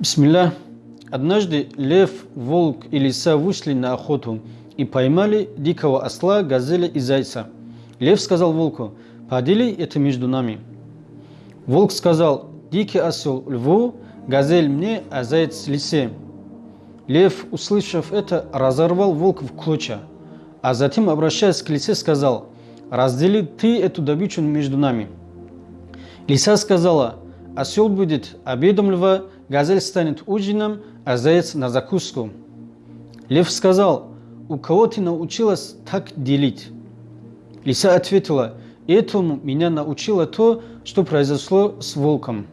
Бисмилля. Однажды лев, волк и лиса вышли на охоту и поймали дикого осла, газеля и зайца. Лев сказал волку, подели это между нами. Волк сказал, дикий осел льву, газель мне, а заяц лисе. Лев, услышав это, разорвал волка в клочья, а затем, обращаясь к лисе, сказал, раздели ты эту добычу между нами. Лиса сказала, осел будет обедом льва, газель станет ужином, а заяц на закуску. Лев сказал, у кого ты научилась так делить? Лиса ответила, этому меня научило то, что произошло с волком.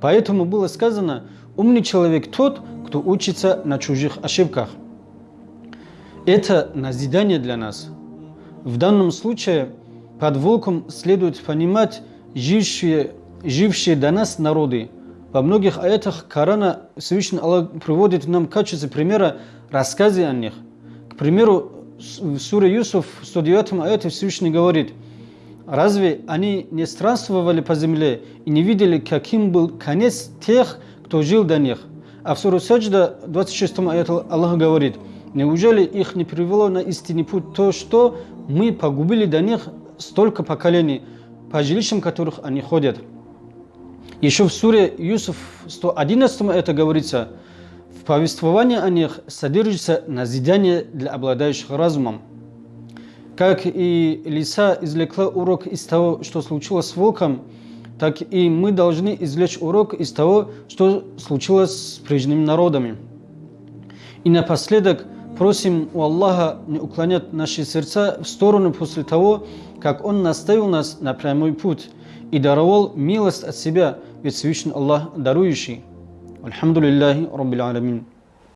Поэтому было сказано, умный человек тот, кто учится на чужих ошибках. Это назидание для нас. В данном случае под волком следует понимать жившие, жившие до нас народы. Во многих аятах Корана Всевышний Аллах приводит нам качестве примера рассказы о них. К примеру, в суре Юсуф, в 109 аяте Всевышний говорит, «Разве они не странствовали по земле и не видели, каким был конец тех, кто жил до них?» А в суре Саджда, 26 аяте Аллах говорит, «Неужели их не привело на истинный путь то, что мы погубили до них столько поколений, по жилищам которых они ходят?» Еще в суре Юсуф 111 это говорится, в повествовании о них содержится назидание для обладающих разумом. Как и лиса извлекла урок из того, что случилось с волком, так и мы должны извлечь урок из того, что случилось с прежними народами. И напоследок просим у Аллаха не уклонять наши сердца в сторону после того, как Он наставил нас на прямой путь и даровал милость от себя, ведь Всевышний Аллах дарующий. Альхамдулиллахи Раббил Аламин.